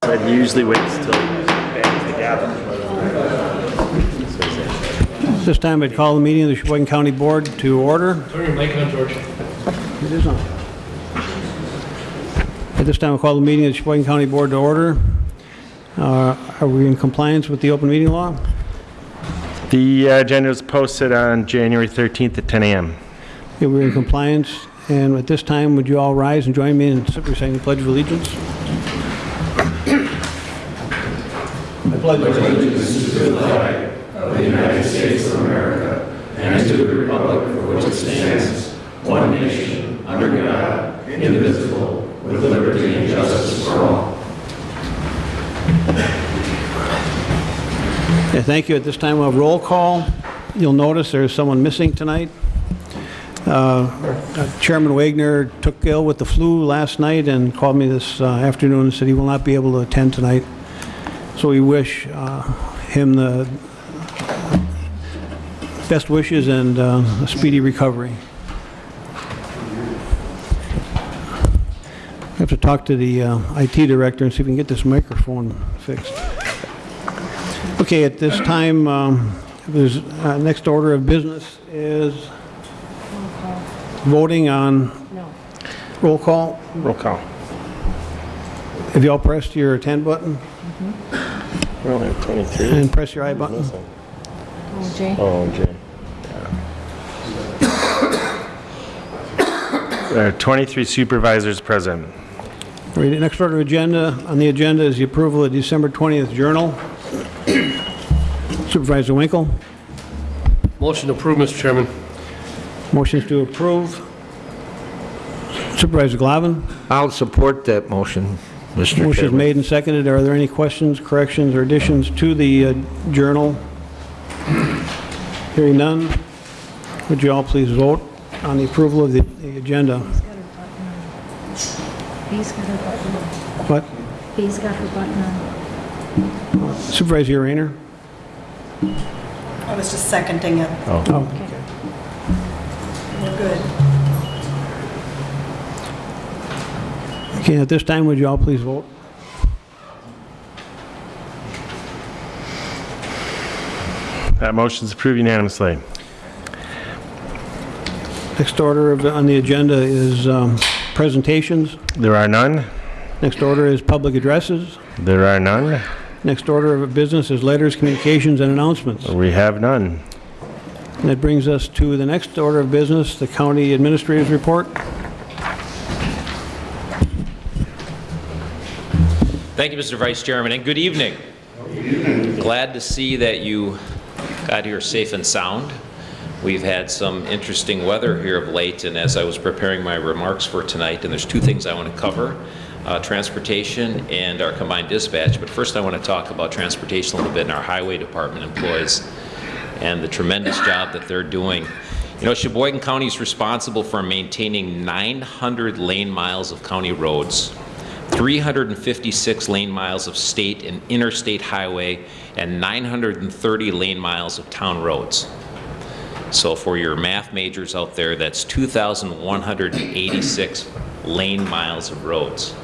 But he usually waits till he bangs the gavel. This time I'd call the meeting of the Sheboygan County Board to order. Turn your mic on, George. It is on. At this time, I'll call the meeting of the Sheboygan County Board to order. Uh, Are we in compliance with the open meeting law? The uh, agenda was posted on January 13th at 10 a.m. Okay, we're in compliance, and at this time, would you all rise and join me in reciting the Pledge of Allegiance? I pledge of allegiance Thank you. At this time, we'll have roll call. You'll notice there's someone missing tonight. Uh, Chairman Wagner took ill with the flu last night and called me this uh, afternoon and said he will not be able to attend tonight. So we wish uh, him the best wishes and uh, a speedy recovery. I have to talk to the uh, IT director and see if we can get this microphone fixed. Okay, at this time, um, there's, uh, next order of business is voting on No. roll call. Roll call. Have you all pressed your attend button We only have 23. and press your I button? Oh, Jay? Oh, Jay. There are 23 supervisors present. All right, Next order of agenda, on the agenda is the approval of December 20th Journal. Supervisor Winkle, Motion to approve, Mr. Chairman. motions to approve. Supervisor Glavin, I'll support that motion, Mr. motion is Chairman. made and seconded. Are there any questions, corrections, or additions to the uh, Journal? Hearing none, would you all please vote on the approval of the the agenda? B's got her button on. What? B's got her button on. Supervisor Rayner? I was just seconding it. Oh, We're good. Okay, at this time, would you all please vote? That motion is approved unanimously. Next order of- on the agenda is um, presentations. There are none. Next order is public addresses. There are none. Next order of business is letters, communications, and announcements. We have none. And that brings us to the next order of business, the county administrator's report. Thank you, Mr. Vice Chairman, and good evening. Glad to see that you got here safe and sound. We've had some interesting weather here of late, and as I was preparing my remarks for tonight, and there's two things I want to cover, uh, transportation and our combined dispatch. But first, I want to talk about transportation a little bit and our highway department employees and the tremendous job that they're doing. You know, Sheboygan County is responsible for maintaining 900 lane miles of county roads, 356 lane miles of state and interstate highway, and 930 lane miles of town roads. So for your math majors out there, that's 2,186 lane miles of roads.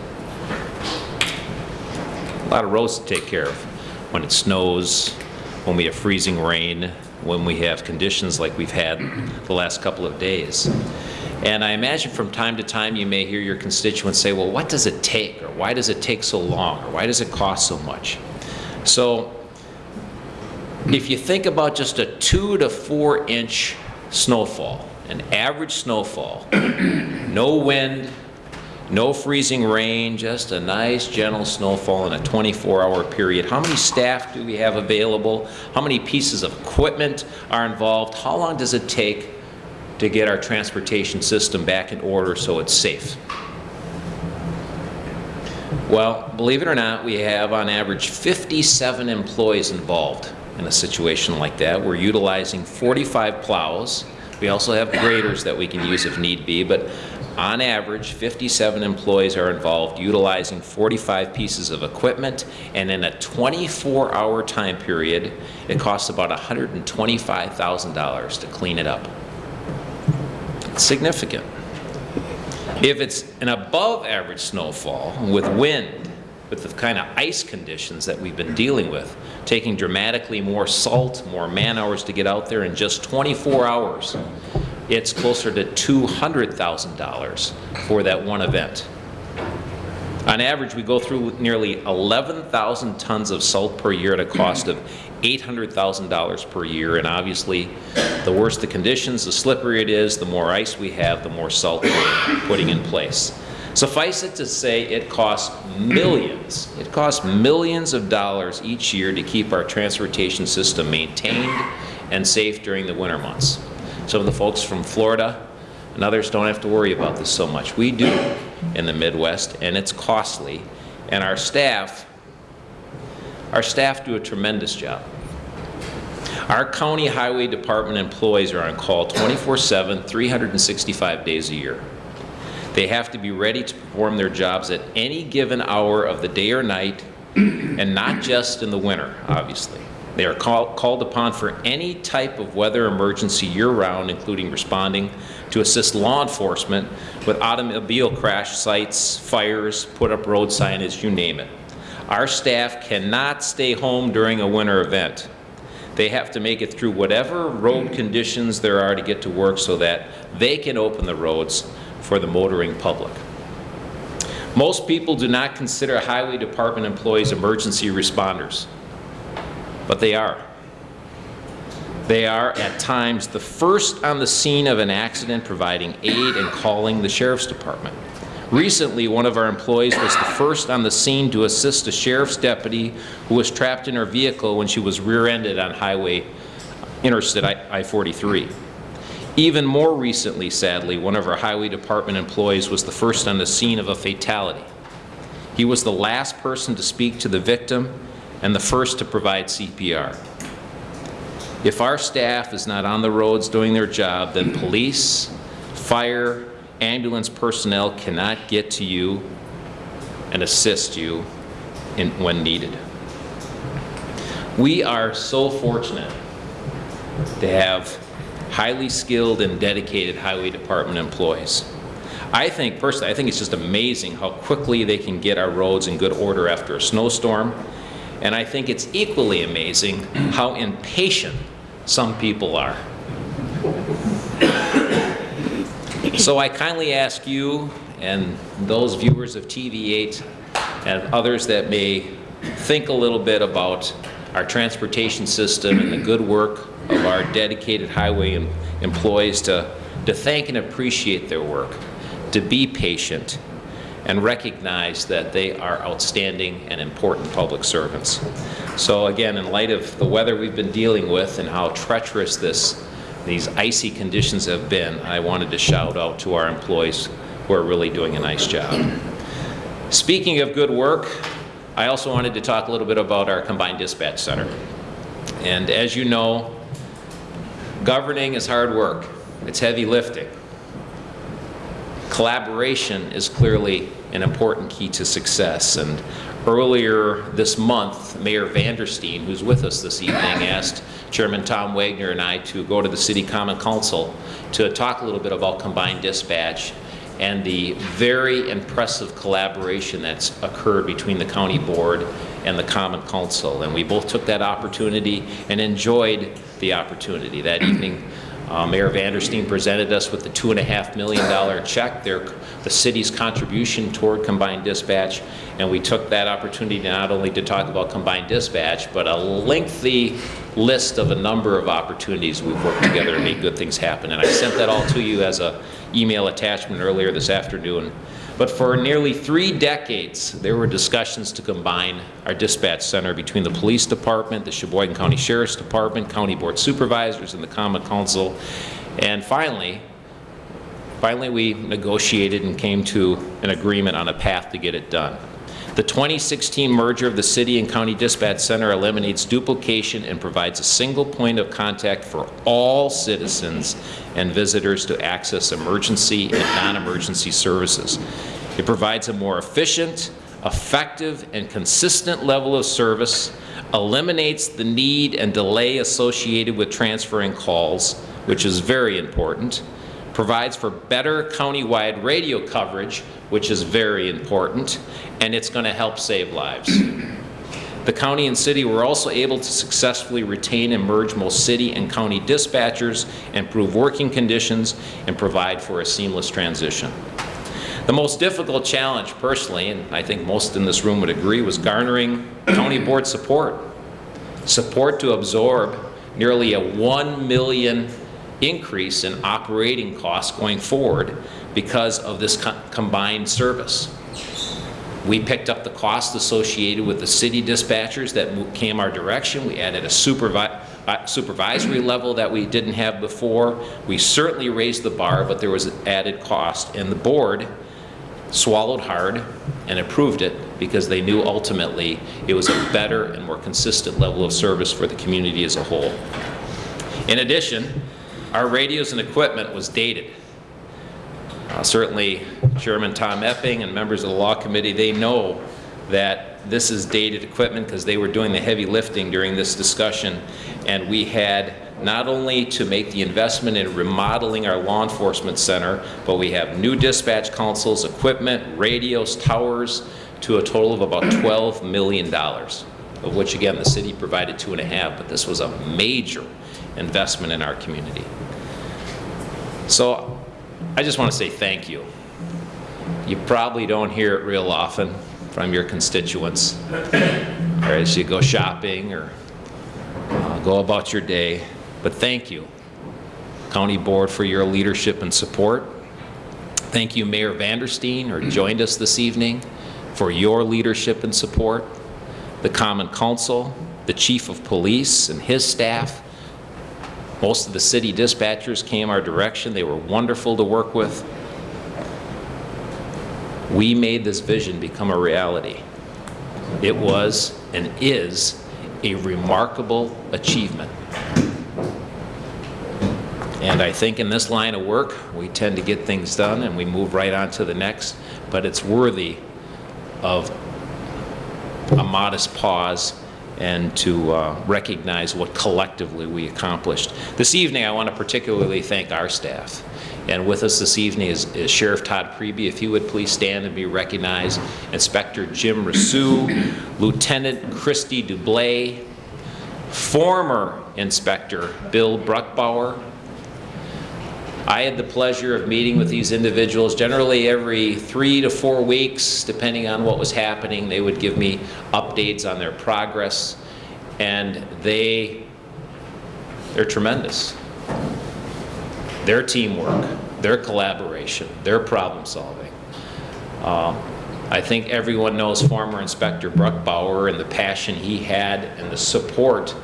A lot of roads to take care of when it snows, when we have freezing rain, when we have conditions like we've had the last couple of days. And I imagine from time to time you may hear your constituents say, well, what does it take? Or why does it take so long? Or why does it cost so much? So if you think about just a two to four inch snowfall, an average snowfall, no wind, no freezing rain, just a nice gentle snowfall in a 24-hour period. How many staff do we have available? How many pieces of equipment are involved? How long does it take to get our transportation system back in order so it's safe? Well, believe it or not, we have on average 57 employees involved in a situation like that. We're utilizing 45 plows. We also have graders that we can use if need be, but On average, 57 employees are involved utilizing 45 pieces of equipment, and in a 24-hour time period, it costs about $125,000 to clean it up. Significant. If it's an above-average snowfall with wind, with the kind of ice conditions that we've been dealing with, taking dramatically more salt, more man-hours to get out there in just 24 hours, it's closer to $200,000 for that one event. On average, we go through nearly 11,000 tons of salt per year at a cost of $800,000 per year, and obviously, the worse the conditions, the slipperier it is, the more ice we have, the more salt we're putting in place. Suffice it to say, it costs millions, it costs millions of dollars each year to keep our transportation system maintained and safe during the winter months. Some of the folks from Florida and others don't have to worry about this so much. We do in the Midwest, and it's costly, and our staff, our staff do a tremendous job. Our county highway department employees are on call 24/7, 365 days a year. They have to be ready to perform their jobs at any given hour of the day or night, and not just in the winter, obviously. They are call, called upon for any type of weather emergency year-round, including responding to assist law enforcement with automobile crash sites, fires, put up road signage, you name it. Our staff cannot stay home during a winter event. They have to make it through whatever road conditions there are to get to work so that they can open the roads for the motoring public. Most people do not consider highway department employees emergency responders, but they are. They are, at times, the first on the scene of an accident providing aid and calling the sheriff's department. Recently, one of our employees was the first on the scene to assist a sheriff's deputy who was trapped in her vehicle when she was rear-ended on Highway Interstate I-43. Even more recently, sadly, one of our highway department employees was the first on the scene of a fatality. He was the last person to speak to the victim and the first to provide CPR. If our staff is not on the roads doing their job, then police, fire, ambulance personnel cannot get to you and assist you in, when needed. We are so fortunate to have highly skilled and dedicated highway department employees. I think, personally, I think it's just amazing how quickly they can get our roads in good order after a snowstorm. And I think it's equally amazing how impatient some people are. So I kindly ask you and those viewers of TV8 and others that may think a little bit about our transportation system and the good work of our dedicated highway em- employees to, to thank and appreciate their work, to be patient, and recognize that they are outstanding and important public servants. So again, in light of the weather we've been dealing with and how treacherous this, these icy conditions have been, I wanted to shout out to our employees who are really doing a nice job. Speaking of good work, I also wanted to talk a little bit about our combined dispatch center. And as you know, governing is hard work. It's heavy lifting. Collaboration is clearly an important key to success. And earlier this month, Mayor Vandersteen, who's with us this evening, asked Chairman Tom Wagner and I to go to the City Common Council to talk a little bit about combined dispatch and the very impressive collaboration that's occurred between the county board and the common council. And we both took that opportunity and enjoyed the opportunity. That evening, uh, Mayor Vandersteen presented us with the two and a half million dollar check, their, the city's contribution toward combined dispatch, and we took that opportunity not only to talk about combined dispatch, but a lengthy list of a number of opportunities we've worked together to make good things happen. And I sent that all to you as a email attachment earlier this afternoon. But for nearly three decades, there were discussions to combine our dispatch center between the police department, the Sheboygan County Sheriff's Department, county board supervisors, and the common council. And finally, finally we negotiated and came to an agreement on a path to get it done. The 2016 merger of the City and County Dispatch Center eliminates duplication and provides a single point of contact for all citizens and visitors to access emergency and non-emergency services. It provides a more efficient, effective, and consistent level of service, eliminates the need and delay associated with transferring calls, which is very important, provides for better countywide radio coverage, which is very important, and it's going to help save lives. The county and city were also able to successfully retain and merge most city and county dispatchers, improve working conditions, and provide for a seamless transition. The most difficult challenge personally, and I think most in this room would agree, was garnering county board support. Support to absorb nearly a 1 million increase in operating costs going forward because of this co- combined service. We picked up the cost associated with the city dispatchers that came our direction. We added a supervi- uh, supervisory level that we didn't have before. We certainly raised the bar, but there was added cost. And the board swallowed hard and approved it because they knew ultimately it was a better and more consistent level of service for the community as a whole. In addition, our radios and equipment was dated. Uh, Certainly, Chairman Tom Epping and members of the Law Committee, they know that this is dated equipment because they were doing the heavy lifting during this discussion. And we had not only to make the investment in remodeling our law enforcement center, but we have new dispatch consoles, equipment, radios, towers, to a total of about $12 million, of which, again, the city provided two and a half, but this was a major investment in our community. So I just want to say thank you. You probably don't hear it real often from your constituents, or as you go shopping or uh, go about your day, but thank you, County Board, for your leadership and support. Thank you, Mayor Vandersteen, who joined us this evening, for your leadership and support. The Common Council, the Chief of Police and his staff, most of the city dispatchers came our direction. They were wonderful to work with. We made this vision become a reality. It was and is a remarkable achievement. And I think in this line of work, we tend to get things done and we move right on to the next, but it's worthy of a modest pause and to uh, recognize what collectively we accomplished. This evening, I want to particularly thank our staff. And with us this evening is is Sheriff Todd Priebe. If you would please stand and be recognized. Inspector Jim Rousseau, Lieutenant Christy Dublay, former Inspector Bill Bruckbauer, I had the pleasure of meeting with these individuals generally every three to four weeks, depending on what was happening. They would give me on their progress, and they, they're tremendous. Their teamwork, their collaboration, their problem solving. Uh, I think everyone knows former Inspector Bruckbauer and the passion he had and the support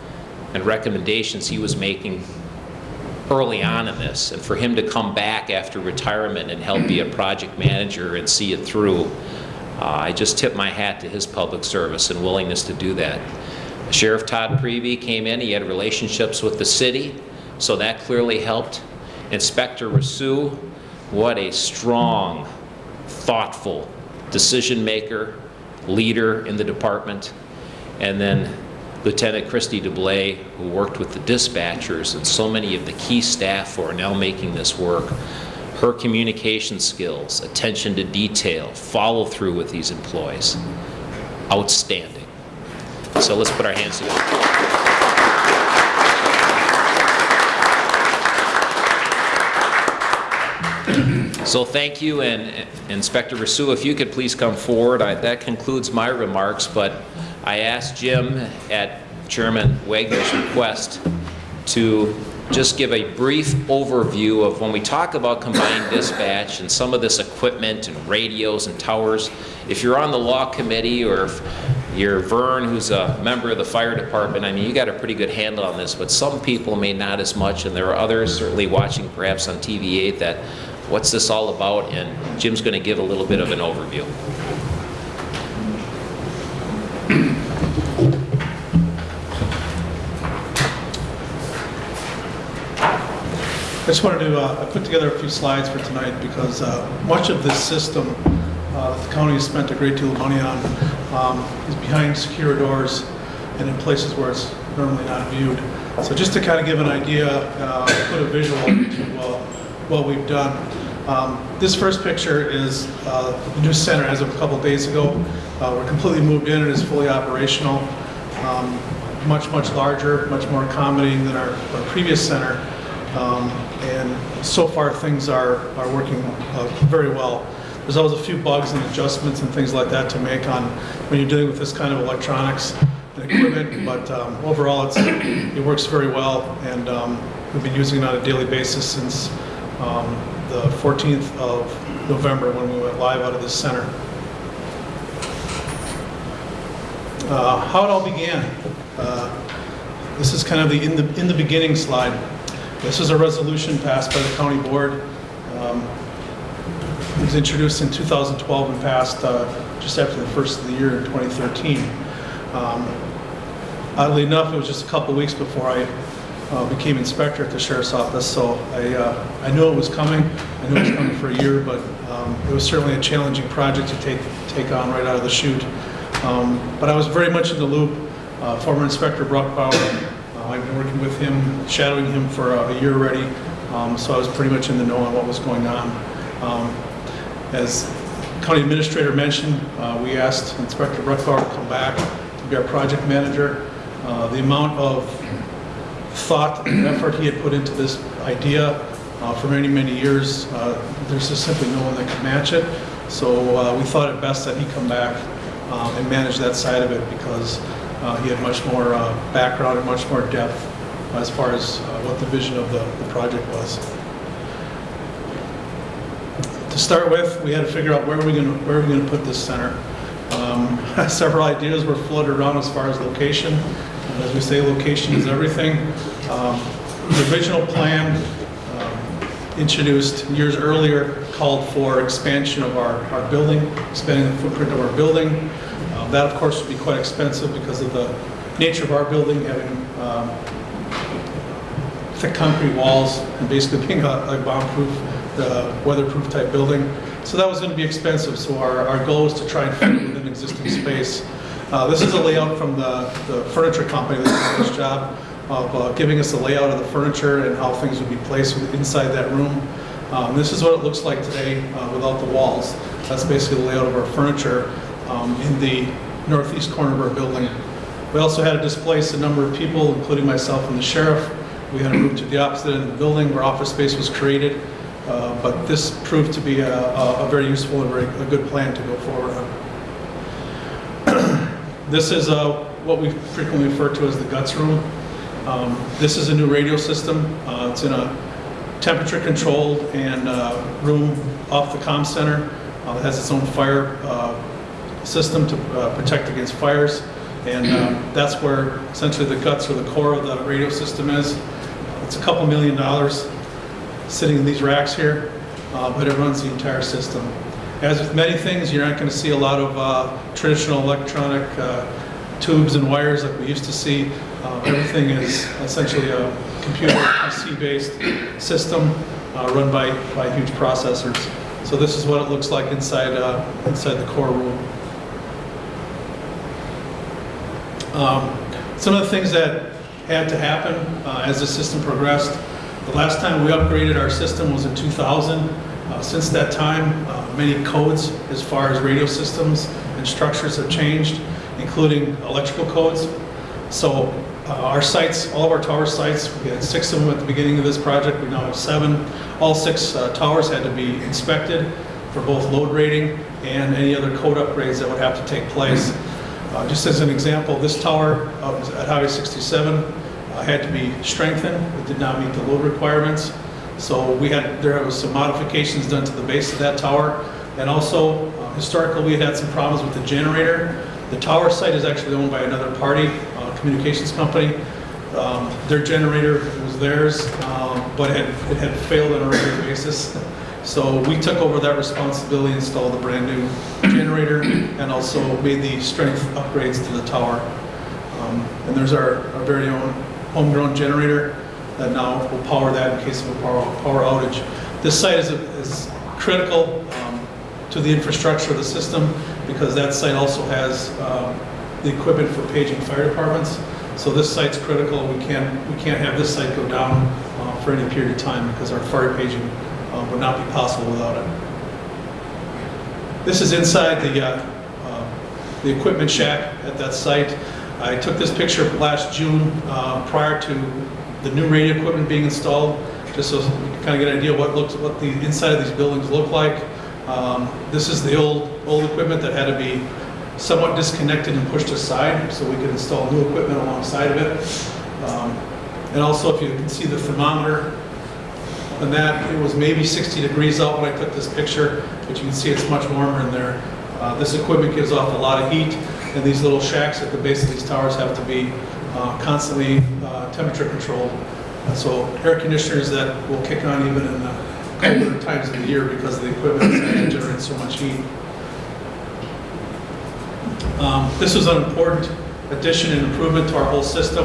and recommendations he was making early on in this, and for him to come back after retirement and help be a project manager and see it through, Uh, I just tip my hat to his public service and willingness to do that. Sheriff Todd Priebe came in, he had relationships with the city, so that clearly helped. Inspector Rousseau, what a strong, thoughtful decision maker, leader in the department. And then Lieutenant Christy Dublay, who worked with the dispatchers and so many of the key staff who are now making this work. Her communication skills, attention to detail, follow through with these employees, outstanding. So let's put our hands together. So thank you, and Inspector Rousseau, if you could please come forward. I- That concludes my remarks, but I asked Jim at Chairman Wagner's request to just give a brief overview of when we talk about combined dispatch and some of this equipment and radios and towers. If you're on the law committee or if you're Vern, who's a member of the fire department, I mean, you got a pretty good handle on this, but some people may not as much, and there are others certainly watching perhaps on TV8 that, what's this all about? And Jim's going to give a little bit of an overview. Just wanted to, uh, put together a few slides for tonight because uh, much of this system uh, the county has spent a great deal of money on um, is behind secure doors and in places where it's normally not viewed. So just to kind of give an idea, uh, put a visual to what we've done. Um, This first picture is uh, the new center as of a couple days ago. Uh, We're completely moved in, and is fully operational, Um, much, much larger, much more accommodating than our our previous center. Um, And so far, things are, are working uh, very well. There's always a few bugs and adjustments and things like that to make on, when you're dealing with this kind of electronics and equipment, but um, overall, it works very well, and um, we've been using it on a daily basis since um, the 14th of November, when we went live out of this center. Uh, How it all began, uh, this is kind of the in the, in the beginning slide. This is a resolution passed by the county board. Um, It was introduced in 2012 and passed uh, just after the first of the year in 2013. Um, Oddly enough, it was just a couple weeks before I uh, became inspector at the sheriff's office, so I, uh, I knew it was coming. I knew it was coming for a year, but um, it was certainly a challenging project to take, take on right out of the chute. Um, But I was very much in the loop. Uh, Former Inspector Bruckbauer, been working with him, shadowing him for uh, a year already, um, so I was pretty much in the know on what was going on. Um, As County Administrator mentioned, uh, we asked Inspector Bruckbauer to come back to be our project manager. Uh, The amount of thought and effort he had put into this idea uh, for many, many years, uh, there's just simply no one that could match it. So we thought it best that he come back um, and manage that side of it because he had much more uh, background and much more depth as far as uh, what the vision of the the project was. To start with, we had to figure out where are we going to, where are going to put this center? Um, Several ideas were floated around as far as location. And As we say, location is everything. Um, The original plan um, introduced years earlier called for expansion of our, our building, expanding the footprint of our building. That, of course, would be quite expensive because of the nature of our building, having um, thick concrete walls and basically being a a bomb-proof, uh, weatherproof type building. So that was going to be expensive, so our, our goal was to try and fit it within existing space. Uh, This is a layout from the the furniture company that did this job of uh, giving us the layout of the furniture and how things would be placed inside that room. Um, This is what it looks like today uh, without the walls. That's basically the layout of our furniture um, in the northeast corner of our building. We also had to displace a number of people, including myself and the sheriff. We had to move to the opposite end of the building where office space was created. Uh, But this proved to be a, a a very useful and very, a good plan to go forward on. This is uh, what we frequently refer to as the guts room. Um, This is a new radio system. Uh, It's in a temperature-controlled and uh, room off the comm center. Uh, It has its own fire uh, system to uh, protect against fires. And um, that's where essentially the guts or the core of the radio system is. It's a couple million dollars sitting in these racks here, uh, but it runs the entire system. As with many things, you're not going to see a lot of uh, traditional electronic uh, tubes and wires like we used to see. Uh, Everything is essentially a computer PC-based system uh, run by, by huge processors. So this is what it looks like inside, uh, inside the core room. Um, Some of the things that had to happen uh, as the system progressed, the last time we upgraded our system was in 2000. Uh, Since that time, uh, many codes as far as radio systems and structures have changed, including electrical codes. So uh, our sites, all of our tower sites, we had six of them at the beginning of this project, we now have seven. All six uh, towers had to be inspected for both load rating and any other code upgrades that would have to take place. Uh, Just as an example, this tower uh, at Highway 67 uh, had to be strengthened. It did not meet the load requirements. So we had, there was some modifications done to the base of that tower. And also, uh, historically, we had had some problems with the generator. The tower site is actually owned by another party, uh, communications company. Um, Their generator was theirs, um, but it had- it had failed on a regular basis. So we took over that responsibility, installed a brand-new generator, and also made the strength upgrades to the tower. Um, And there's our our very own homegrown generator. that now will power that in case of a power power outage. This site is is critical um, to the infrastructure of the system because that site also has um, the equipment for paging fire departments. So this site's critical. We can't, we can't have this site go down uh, for any period of time because our fire paging would not be possible without it. This is inside the, uh, uh, the equipment shack at that site. I took this picture last June uh, prior to the new radio equipment being installed, just so you can kind of get an idea what looks, what the inside of these buildings look like. Um, This is the old, old equipment that had to be somewhat disconnected and pushed aside so we could install new equipment alongside of it. Um, And also, if you can see the thermometer, and that, it was maybe 60 degrees out when I took this picture, but you can see it's much warmer in there. Uh, This equipment gives off a lot of heat, and these little shacks at the base of these towers have to be uh, constantly uh, temperature controlled. And so air conditioners that will kick on even in the colder times of the year because the equipment is generating so much heat. Um, This was an important addition and improvement to our whole system.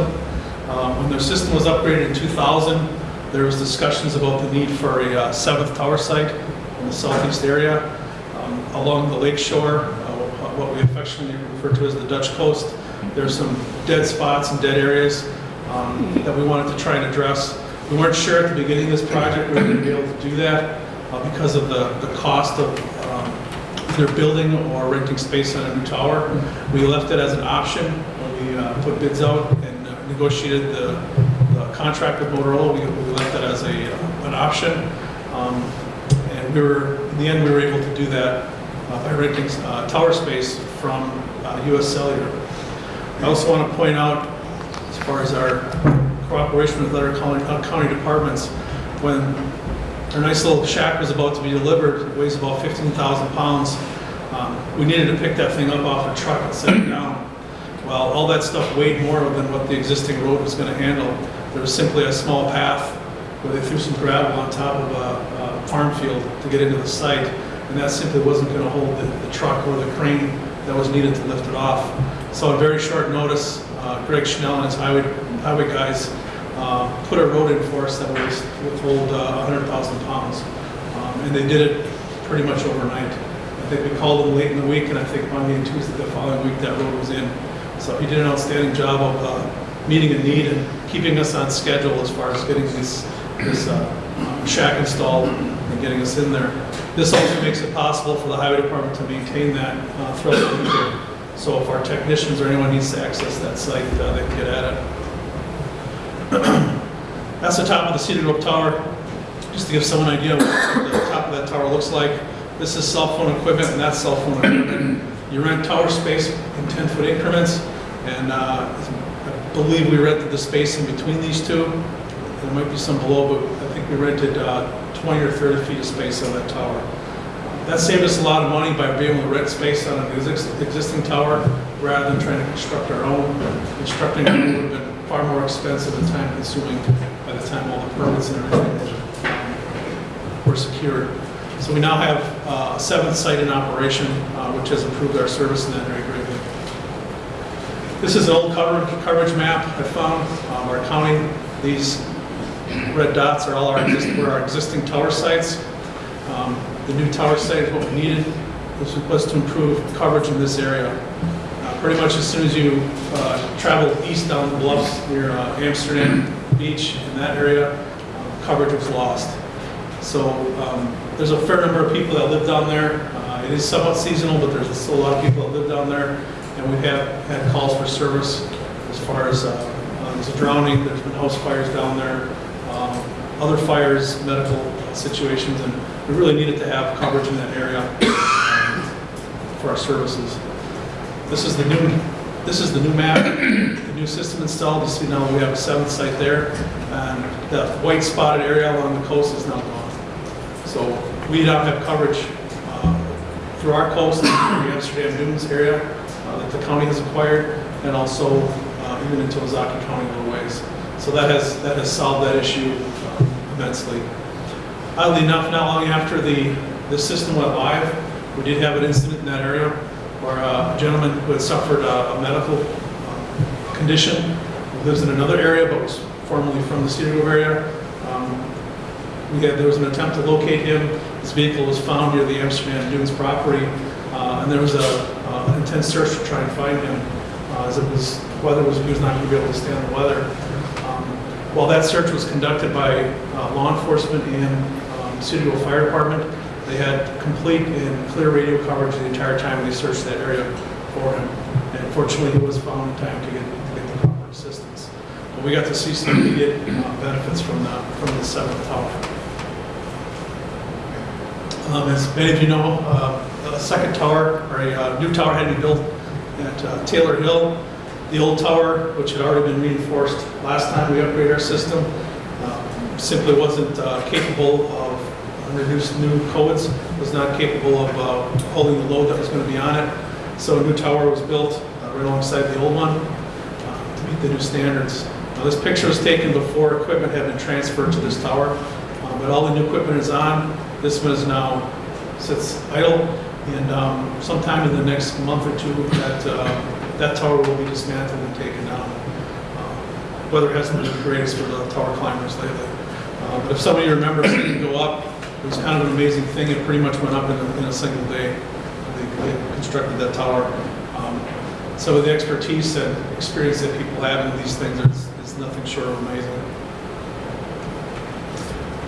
Um, When their system was upgraded in 2000, there was discussions about the need for a uh, seventh tower site in the southeast area um, along the lake shore, uh, what we affectionately refer to as the Dutch coast. There's some dead spots and dead areas um, that we wanted to try and address. We weren't sure at the beginning of this project we were going to be able to do that uh, because of the the cost of um, either building or renting space on a new tower. We left it as an option when we uh, put bids out and uh, negotiated the the contract with Motorola. We we left that as a, uh, an option. Um, And we were, in the end, we were able to do that uh, by renting uh, tower space from US Cellular. I also want to point out, as far as our cooperation with other county county departments, when our nice little shack was about to be delivered, it weighs about 15,000 pounds. Um, We needed to pick that thing up off a truck and set it down. Well, all that stuff weighed more than what the existing road was going to handle. There was simply a small path where they threw some gravel on top of a a farm field to get into the site, and that simply wasn't going to hold the the truck or the crane that was needed to lift it off. So at very short notice, uh, Greg Schnell and his highway highway guys uh, put a road in for us that would would hold uh, 100,000 pounds. Um, And they did it pretty much overnight. I think we called them late in the week, and I think Monday and Tuesday the following week, that road was in. So he did an outstanding job of uh, meeting a need and keeping us on schedule as far as getting this, this uh, shack installed and getting us in there. This also makes it possible for the highway department to maintain that uh, throughout the weekend. So if our technicians or anyone needs to access that site, uh, they can get at it. That's the top of the Cedar Grove Tower. Just to give someone an idea of what the top of that tower looks like. This is cell phone equipment and that's cell phone equipment. You rent tower space in 10-foot increments, and uh, believe we rented the space in between these two. There might be some below, but I think we rented uh, 20 or 30 feet of space on that tower. That saved us a lot of money by being able to rent space on an exis- existing tower rather than trying to construct our own. Constructing own would have been far more expensive and time consuming by the time all the permits and everything were- were secured. So we now have uh, a seventh site in operation, uh, which has improved our service in that area. This is an old coverage, coverage map I found, um, our county. These red dots are all our, were our existing tower sites. Um, The new tower site is what we needed. This was to improve coverage in this area. Uh, Pretty much as soon as you uh, travel east down the bluffs near uh, Amsterdam Beach in that area, uh, coverage was lost. So um, there's a fair number of people that live down there. Uh, It is somewhat seasonal, but there's still a lot of people that live down there. And we've had, calls for service as far as, uh, uh, there's a drowning, there's been house fires down there, um, other fires, medical situations, and we really needed to have coverage in that area um, for our services. This is the new, this is the new map, the new system installed. You see now we have a seventh site there. And the white spotted area along the coast is now gone. So we now have coverage uh, through our coast, through the Amsterdam Dunes area that the county has acquired, and also uh, even into Ozaukee County little ways. So that has, that has solved that issue uh, immensely. Oddly enough, not long after the, the system went live, we did have an incident in that area where uh, a gentleman who had suffered a a medical uh, condition, who lives in another area but was formerly from the Cedar Grove area. Um, We had, there was an attempt to locate him. His vehicle was found near the Amsterdam Dunes property, uh, and there was a uh, intense search to try and find him, uh, as it was, weather was, he was not going to be able to stand the weather. Um, While that search was conducted by uh, law enforcement and um, Cedar Grove Fire Department, they had complete and clear radio coverage the entire time they searched that area for him. And fortunately, he was found in time to get, to get the proper assistance. But we got to see some immediate uh, benefits from the, from the seventh tower. Um, As many of you know, uh, a second tower, or a uh, new tower had to be built at uh, Taylor Hill. The old tower, which had already been reinforced last time we upgraded our system, uh, simply wasn't uh, capable of reduced new codes, was not capable of uh, holding the load that was going to be on it. So a new tower was built uh, right alongside the old one to meet the new standards. Now, this picture was taken before equipment had been transferred to this tower, but all the new equipment is on. This one is now, sits idle, and um, sometime in the next month or two, that, uh, that tower will be dismantled and taken down. Uh, Weather hasn't been the greatest for the tower climbers lately. Uh, But if some of you remember seeing it go up, it was kind of an amazing thing. It pretty much went up in a, in a single day. They, they constructed that tower. Um, of the expertise and experience that people have in these things is, is nothing short of amazing.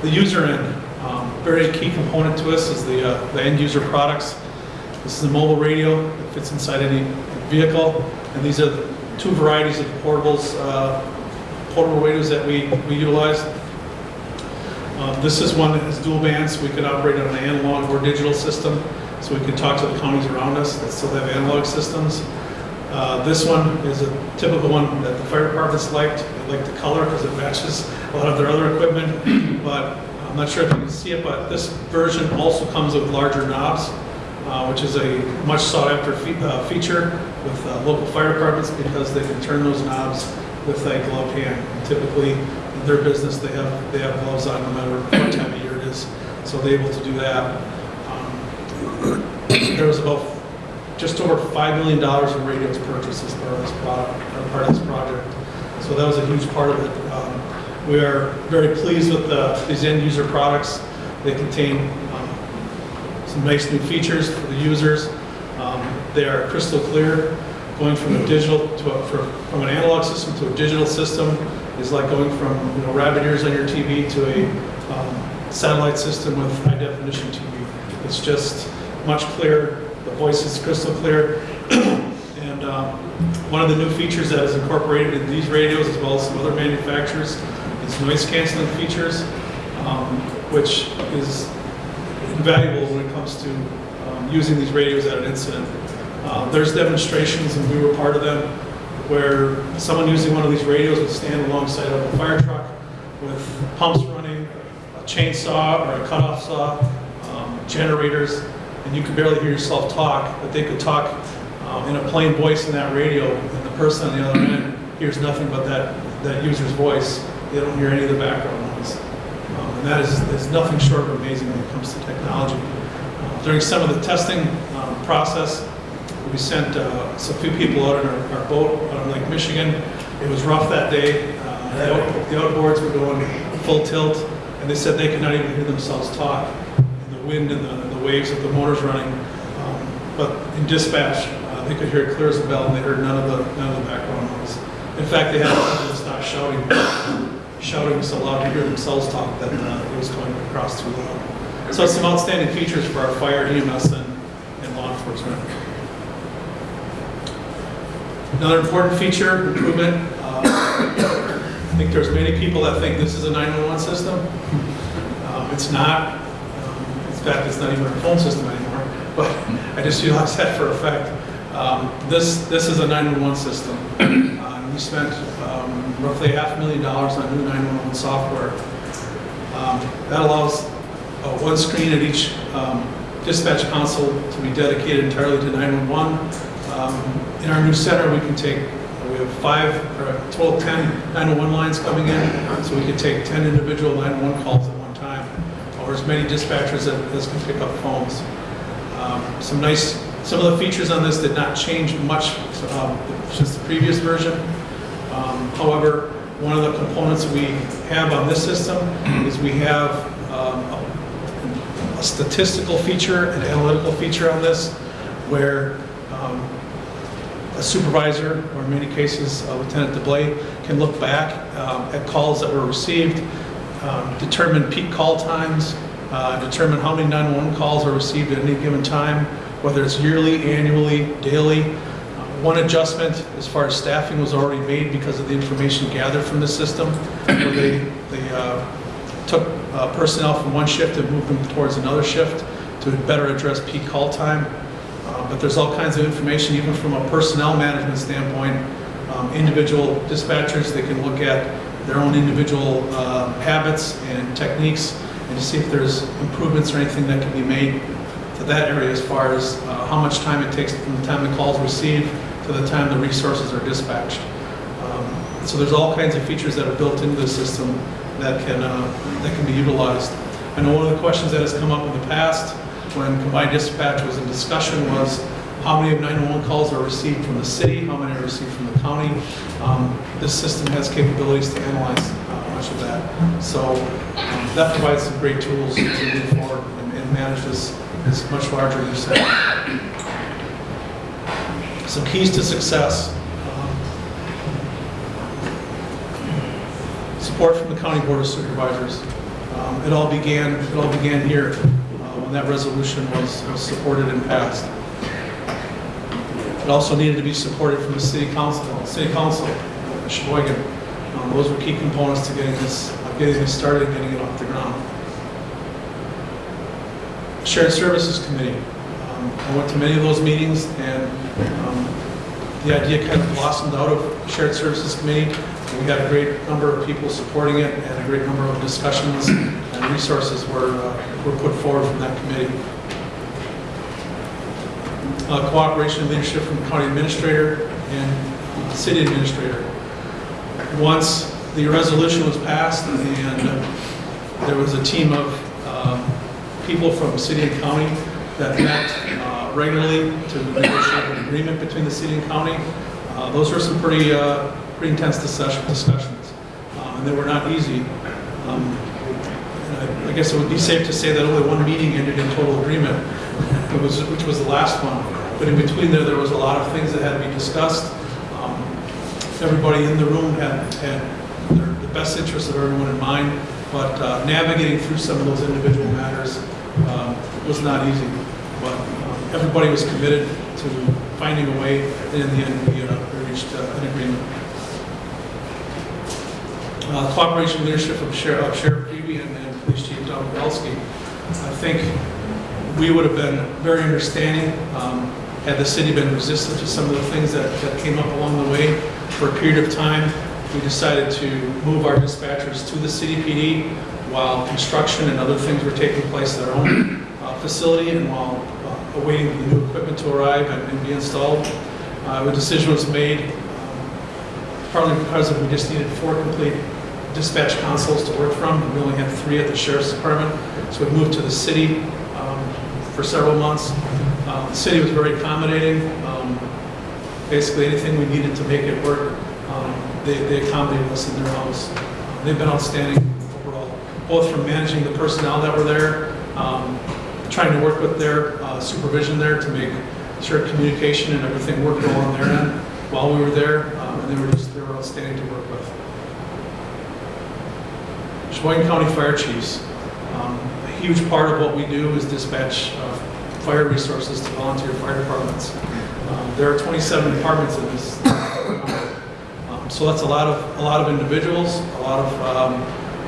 The user end, um, very key component to us is the, uh, the end user products. This is a mobile radio that fits inside any vehicle, and these are two varieties of portables, uh, portable radios that we, we utilize. Uh, This is one that has dual bands. So we can operate on an analog or digital system, so we can talk to the counties around us that still have analog systems. Uh, This one is a typical one that the fire departments liked. They like the color because it matches a lot of their other equipment, but I'm not sure if you can see it, but this version also comes with larger knobs, uh, which is a much sought-after fe- uh, feature with uh, local fire departments because they can turn those knobs with a gloved hand. Typically, in their business, they have, they have gloves on no matter what time of year it is, so they're able to do that. Um, There was about just over $5 million in radios purchased as part of this product, part of this project. So that was a huge part of it. Um, We are very pleased with the, these end user products. They contain some nice new features for the users. Um, They are crystal clear. Going from a digital to a, for- from an analog system to a digital system is like going from, you know, rabbit ears on your TV to a um, satellite system with high definition TV. It's just much clearer, the voice is crystal clear. And um, one of the new features that is incorporated in these radios, as well as some other manufacturers, is noise canceling features, um, which is invaluable when it comes to um, using these radios at an incident. Uh, There's demonstrations, and we were part of them, where someone using one of these radios would stand alongside of a fire truck with pumps running, a chainsaw or a cutoff saw, um, generators, and you could barely hear yourself talk, but they could talk um, in a plain voice in that radio, and the person on the other end hears nothing but that, that user's voice. They don't hear any of the background noise. Um, And that is, is nothing short of amazing when it comes to technology. During some of the testing um, process, we sent uh, a few people out in our our boat out on Lake Michigan. It was rough that day. Uh, The out- the outboards were going full tilt, and they said they could not even hear themselves talk. And The wind and the the waves of the motors running. Um, But in dispatch, uh, they could hear it clear as a bell, and they heard none of the, none of the background noise. In fact, they had to stop shouting, shouting so loud to hear themselves talk that uh, it was going across too loud. So some outstanding features for our fire, EMS, and and law enforcement. Another important feature, improvement, uh, I think there's many people that think this is a 911 system. Um, It's not. Um, In fact, it's not even a phone system anymore, but I just realized that for a fact. Um, This, this is a 911 system. Uh, We spent um, roughly half a million dollars on new 911 software. Um, That allows uh, one screen at each um, dispatch console to be dedicated entirely to 911. Um, In our new center, we can take, we have five, or a total of 10 911 lines coming in, so we can take 10 individual 911 calls at one time, or as many dispatchers as can pick up phones. Um, Some nice, some of the features on this did not change much um, since the previous version. Um, However, one of the components we have on this system is we have um, a statistical feature, an analytical feature on this, where um, a supervisor, or in many cases uh, Lieutenant DeBlay, can look back um, at calls that were received, um, determine peak call times, uh, determine how many 911 calls are received at any given time, whether it's yearly, annually, daily. Uh, One adjustment as far as staffing was already made because of the information gathered from the system, they, they uh, took uh, personnel from one shift and move them towards another shift to better address peak call time. Uh, But there's all kinds of information, even from a personnel management standpoint. Um, Individual dispatchers, they can look at their own individual uh, habits and techniques and see if there's improvements or anything that can be made to that area as far as uh, how much time it takes from the time the call's received to the time the resources are dispatched. Um, So there's all kinds of features that are built into the system that can, uh, that can be utilized. I know one of the questions that has come up in the past when combined dispatch was in discussion was how many of 911 calls are received from the city, how many are received from the county. Um, This system has capabilities to analyze uh, much of that. So um, that provides some great tools to move forward and- and manage this, this much larger use. Some keys to success. Um, Support from the County Board of Supervisors. Um, It all began, it all began here uh, when that resolution was was supported and passed. It also needed to be supported from the city council, city council, uh, Sheboygan. Um, Those were key components to getting this, uh, getting this started, and getting it off the ground. Shared Services Committee. Um, I went to many of those meetings, and um, the idea kind of blossomed out of Shared Services Committee. We had a great number of people supporting it, and a great number of discussions and resources were, uh, were put forward from that committee. Uh, Cooperation and leadership from the county administrator and city administrator. Once the resolution was passed, and uh, there was a team of um, people from city and county that met uh, regularly to negotiate an agreement between the city and county. Uh, Those were some pretty, uh, pretty intense discussion- discussions, Uh, and they were not easy. Um, I I guess it would be safe to say that only one meeting ended in total agreement, was, which was the last one. But in between there, there was a lot of things that had to be discussed. Um, Everybody in the room had, had their- the best interests of everyone in mind, but uh, navigating through some of those individual matters um, was not easy. But um, everybody was committed to finding a way, and in the end, we uh, reached uh, an agreement. Uh, Cooperation leadership of Sheriff Sheriff Priebe and and Police Chief Don Belsky. I think we would have been very understanding um, had the city been resistant to some of the things that that came up along the way. For a period of time, we decided to move our dispatchers to the city PD while construction and other things were taking place at our own uh, facility and while uh, awaiting the new equipment to arrive and and be installed. Uh, The decision was made um, partly because we just needed four complete dispatch consoles to work from. We only had three at the sheriff's department, so we moved to the city um, for several months. Uh, The city was very accommodating. Um, Basically, anything we needed to make it work, um, they they accommodated us in their house. Uh, They've been outstanding overall, both from managing the personnel that were there, um, trying to work with their uh, supervision there to make sure communication and everything worked well on their end while we were there, um, and they were just, they were outstanding to work. Sheboygan County Fire Chiefs. Um, A huge part of what we do is dispatch uh, fire resources to volunteer fire departments. Um, There are 27 departments in this. Um, So that's a lot of, a lot of individuals, a lot of, um,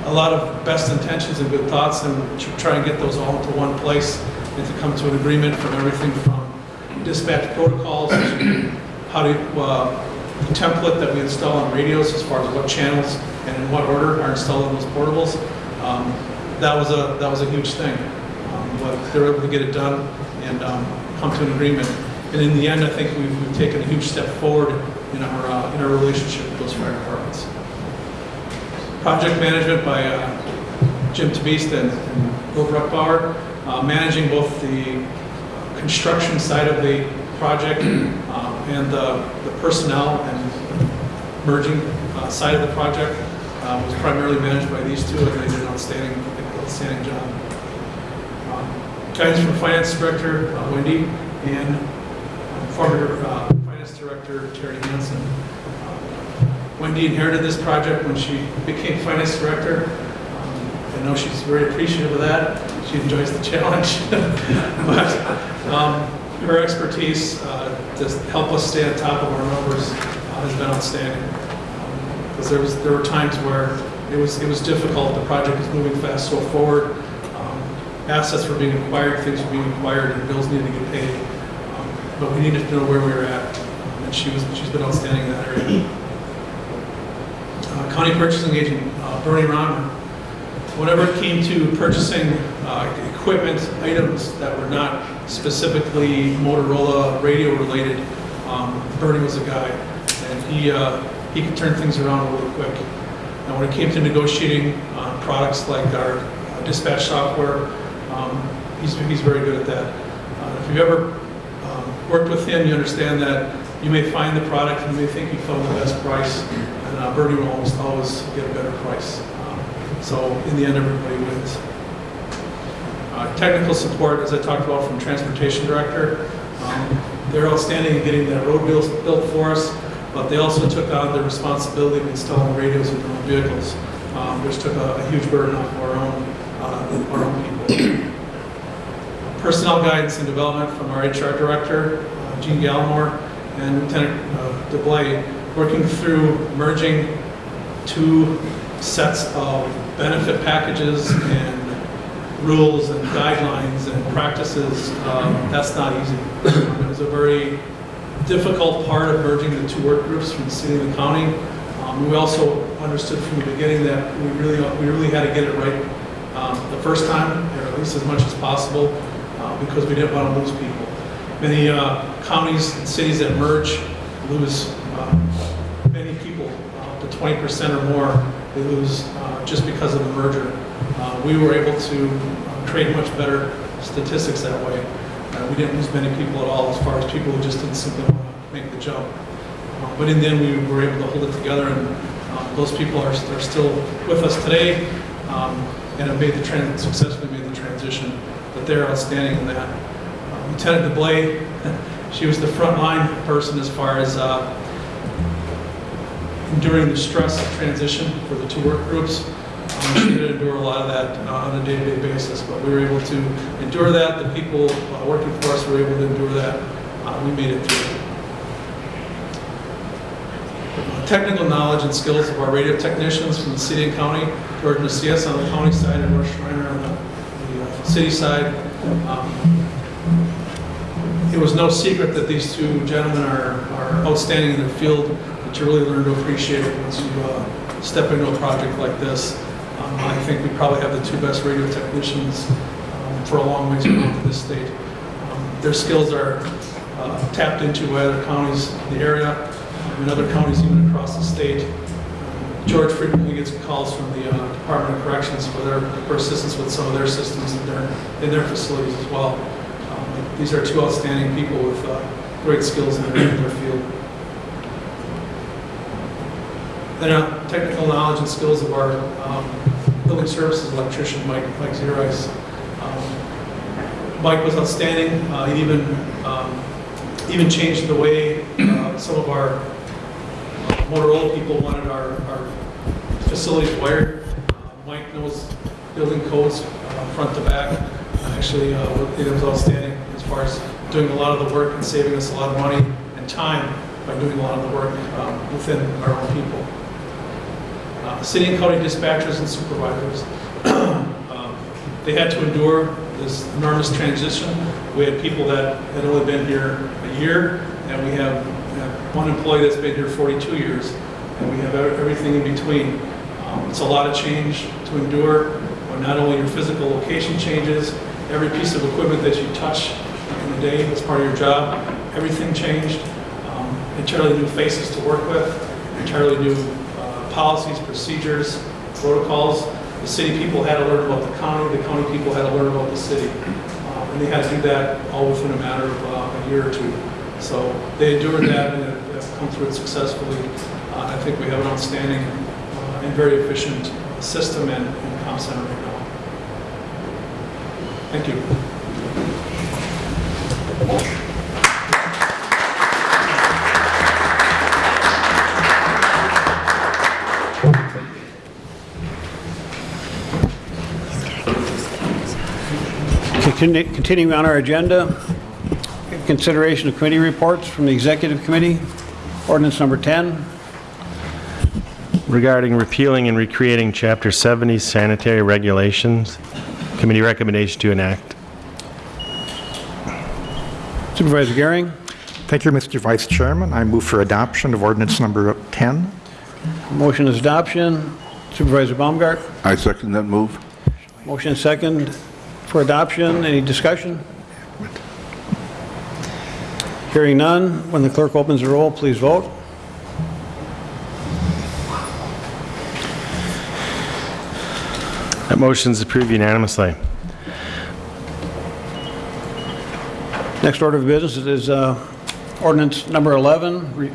a lot of best intentions and good thoughts, and to try and get those all into one place and to come to an agreement from everything from dispatch protocols to how to, uh, the template that we install on radios as far as what channels and in what order are installed on those portables. Um, That was a, that was a huge thing. Um, But they were able to get it done and um, come to an agreement. And in the end, I think we've we've taken a huge step forward in our, uh, in our relationship with those fire departments. Project management by uh, Jim Tabist and Bill Bruckbauer, uh, managing both the construction side of the project um, and the the personnel and merging uh, side of the project uh, was primarily managed by these two, and they did an outstanding, outstanding job. Um, Guidance from Finance Director uh, Wendy and um, former uh, Finance Director Terry Hansen. Um, Wendy inherited this project when she became Finance Director. Um, I know she's very appreciative of that. She enjoys the challenge. But um, her expertise uh, to help us stay on top of our numbers uh, has been outstanding. Because there was, there were times where it was, it was difficult, the project was moving fast so forward. Um, Assets were being acquired, things were being acquired, and bills needed to get paid. Um, But we needed to know where we were at, and she was, she's been outstanding in that area. Uh, County Purchasing Agent uh, Bernie Ron, whenever it came to purchasing uh, equipment, items that were not specifically Motorola radio related, um, Bernie was a guy, and he, uh, he could turn things around really quick. And when it came to negotiating uh, products like our dispatch software, um, he's, he's very good at that. Uh, If you've ever um, worked with him, you understand that you may find the product, and you may think you found the best price, and uh, will almost always get a better price. Um, So in the end, everybody wins. Uh, Technical support, as I talked about from Transportation Director, um, they're outstanding in getting that road built for us, but they also took on the responsibility of installing radios in their own vehicles, um, which took a a huge burden off our own, uh, our own people. Personnel guidance and development from our HR Director, uh, Gene Gallimore, and Lieutenant uh, DeBlay, working through merging two sets of benefit packages and rules and guidelines and practices, um, that's not easy. It was a very difficult part of merging the two work groups from the city and the county. Um, We also understood from the beginning that we really, we really had to get it right um, the first time, or at least as much as possible, uh, because we didn't want to lose people. Many uh, counties and cities that merge lose uh, many people, uh, up to 20% or more, they lose uh, just because of the merger. Uh, We were able to create much better statistics that way. We didn't lose many people at all as far as people who just didn't simply make the jump. Uh, But in the end, we were able to hold it together, and uh, those people are are still with us today um, and have made the, tran- successfully made the transition, but they're outstanding in that. Uh, Lieutenant DeBlay, she was the frontline person as far as uh, enduring the stress of transition for the two work groups. She had to endure a lot of that uh, on a day-to-day basis, but we were able to endure that. The people uh, working for us were able to endure that. Uh, We made it through. Technical knowledge and skills of our radio technicians from the city and county, George Macias on the county side and Russ Schreiner on the the uh, city side. Um, it was no secret that these two gentlemen are, are outstanding in their field, but you really learn to appreciate it once you uh, step into a project like this. Um, I think we probably have the two best radio technicians um, for a long ways to this state. Um, Their skills are uh, tapped into by other counties in the area and other counties even across the state. George frequently gets calls from the uh, Department of Corrections for their, for assistance with some of their systems in their, in their facilities as well. Um, These are two outstanding people with uh, great skills in their, in their field. Then uh, technical knowledge and skills of our um, building services electrician, Mike, Mike Zerice. Um, Mike was outstanding, uh, he even, um, even changed the way uh, some of our Motorola people wanted our, our facilities wired. Uh, Mike knows building codes uh, front to back. Actually, uh, it was outstanding as far as doing a lot of the work and saving us a lot of money and time by doing a lot of the work um, within our own people. Uh, City and county dispatchers and supervisors, um, they had to endure this enormous transition. We had people that had only been here a year, and we have one employee that's been here 42 years, and we have everything in between. Um, It's a lot of change to endure, when not only your physical location changes, every piece of equipment that you touch in the day as part of your job, everything changed. Um, Entirely new faces to work with, entirely new policies, procedures, protocols. The city people had to learn about the county, the county people had to learn about the city. Uh, And they had to do that all within a matter of uh, a year or two. So they endured that and have come through it successfully. Uh, I think we have an outstanding uh, and very efficient system and and comm center right now. Thank you. Continuing on our agenda, consideration of committee reports from the Executive Committee, ordinance number 10. Regarding repealing and recreating Chapter 70 sanitary regulations, committee recommendation to enact. Supervisor Gehring, Thank you, Mr. Vice Chairman. I move for adoption of ordinance number 10. motion is adoption. Supervisor Baumgart, I second that move. motion second for adoption. Any discussion? Hearing none. When the clerk opens the roll, please vote. That motion is approved unanimously. Next order of business is uh, ordinance number 11, re-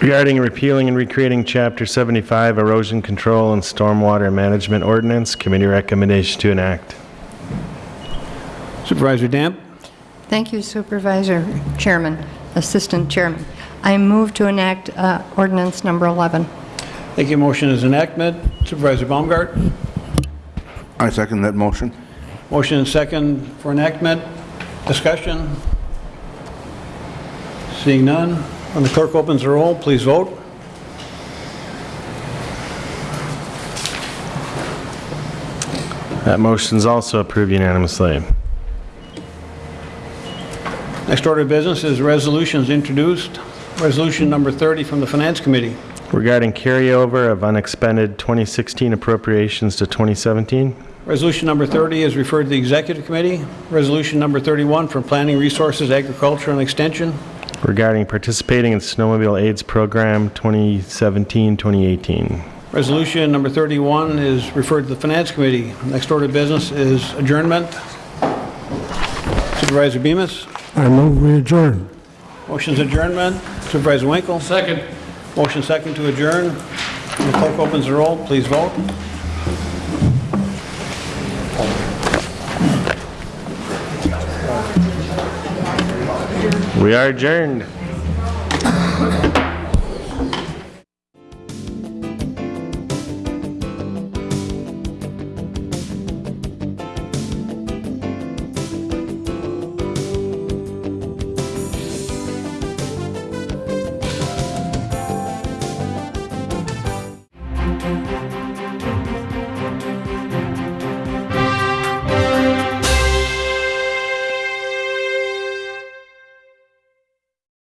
Regarding repealing and recreating Chapter 75 erosion control and stormwater management ordinance, committee recommendation to enact. Supervisor Damp. Thank you Supervisor, Chairman, Assistant Chairman. I move to enact uh, ordinance number 11. Thank you. Motion is enactment. Supervisor Baumgart. I second that motion. Motion and second for enactment. Discussion? Seeing none. When the clerk opens the roll, please vote. That motion is also approved unanimously. Next order of business is resolutions introduced. Resolution number 30 from the Finance Committee. Regarding carryover of unexpended 2016 appropriations to 2017, Resolution number 30 is referred to the Executive Committee. Resolution number 31 from Planning, Resources, Agriculture, and Extension. regarding participating in Snowmobile AIDS Program 2017-2018. Resolution number 31 is referred to the Finance Committee. Next order of business is adjournment. Supervisor Bemis? I move we adjourn. Motion's adjournment. Supervisor Winkle? Second. Motion second to adjourn. When the clerk opens the roll, please vote. We are adjourned.